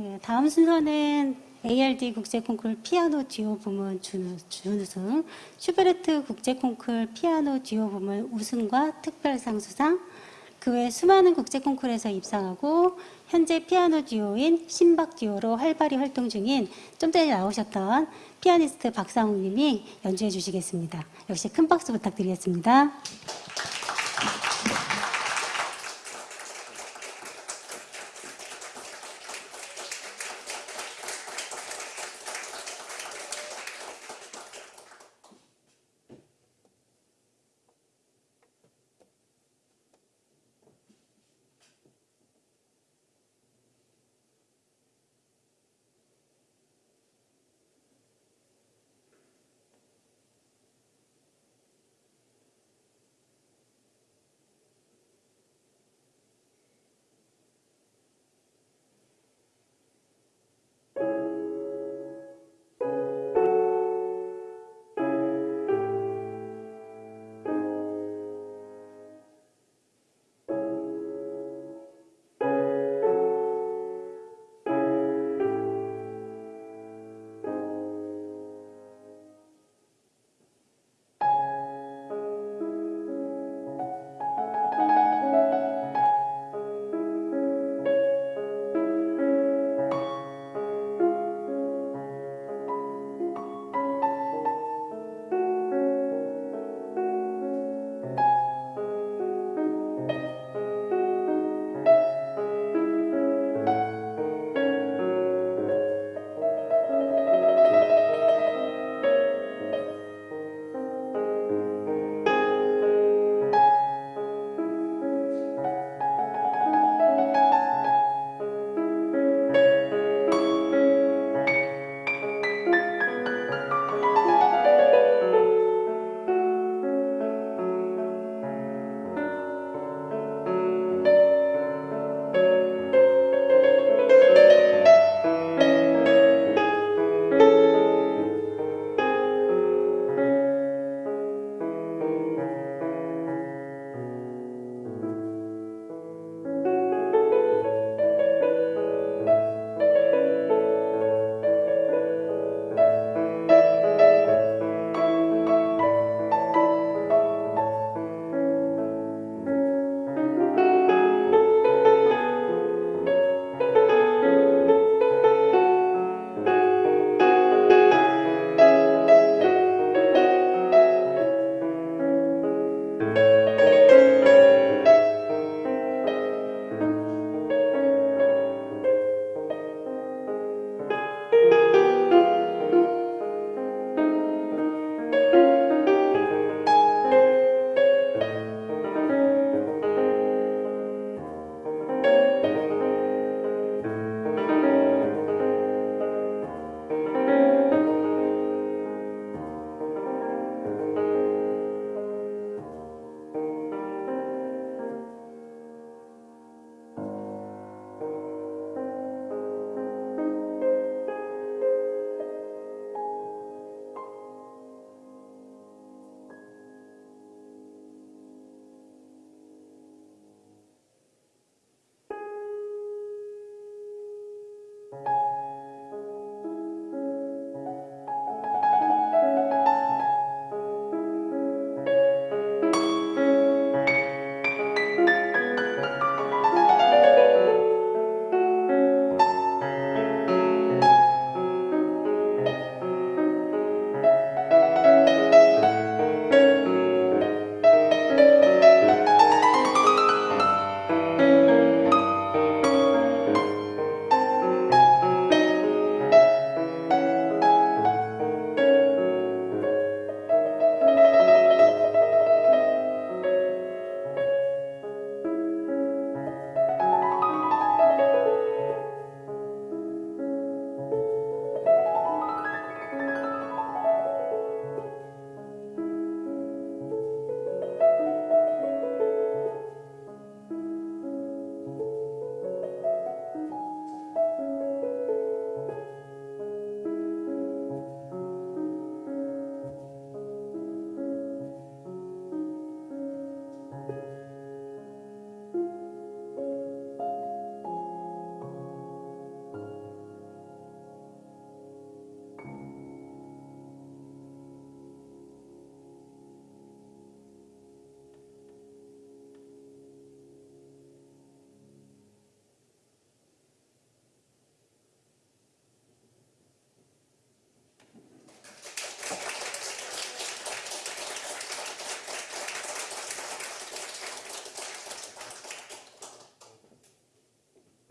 네, 다음 순서는 ARD 국제 콩쿨 피아노 듀오 부문 준- 준우승, 슈베르트 국제 콩쿨 피아노 듀오 부문 우승과 특별상 수상, 그 외 수많은 국제 콩쿨에서 입상하고 현재 피아노 듀오인 신박 듀오로 활발히 활동 중인 좀 전에 나오셨던 피아니스트 박상욱 님이 연주해 주시겠습니다. 역시 큰 박수 부탁드리겠습니다.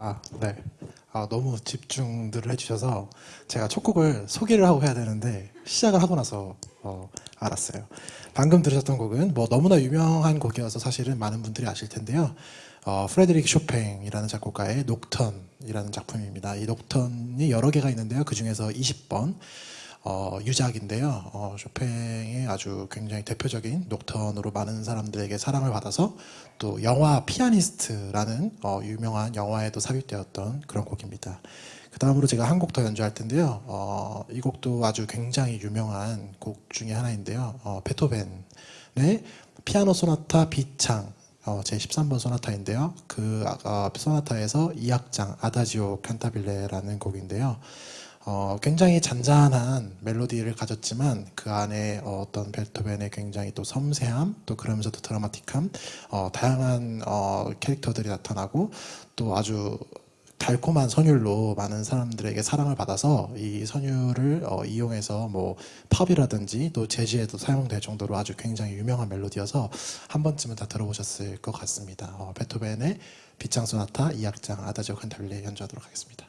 아, 네. 아, 너무 집중들을 해주셔서 제가 첫 곡을 소개를 하고 해야 되는데 시작을 하고 나서 어, 알았어요. 방금 들으셨던 곡은 뭐 너무나 유명한 곡이어서 사실은 많은 분들이 아실 텐데요. 어, 프레드릭 쇼팽이라는 작곡가의 녹턴이라는 작품입니다. 이 녹턴이 여러 개가 있는데요. 그 중에서 20번 어, 유작인데요. 어, 쇼팽의 아주 굉장히 대표적인 녹턴으로 많은 사람들에게 사랑을 받아서 또 영화 피아니스트라는 어, 유명한 영화에도 삽입되었던 그런 곡입니다. 그 다음으로 제가 한 곡 더 연주할 텐데요. 어, 이 곡도 아주 굉장히 유명한 곡 중에 하나인데요. 어, 베토벤의 피아노 소나타 B창 어, 제 13번 소나타인데요. 그 어, 소나타에서 2악장 아다지오 칸타빌레라는 곡인데요. 어, 굉장히 잔잔한 멜로디를 가졌지만 그 안에 어, 어떤 베토벤의 굉장히 또 섬세함 또 그러면서도 드라마틱함 어, 다양한 어, 캐릭터들이 나타나고 또 아주 달콤한 선율로 많은 사람들에게 사랑을 받아서 이 선율을 어, 이용해서 뭐 팝이라든지 또 재즈에도 사용될 정도로 아주 굉장히 유명한 멜로디여서 한 번쯤은 다 들어보셨을 것 같습니다. 어, 베토벤의 비창 소나타 2악장 아다지오 칸타빌레 연주하도록 하겠습니다.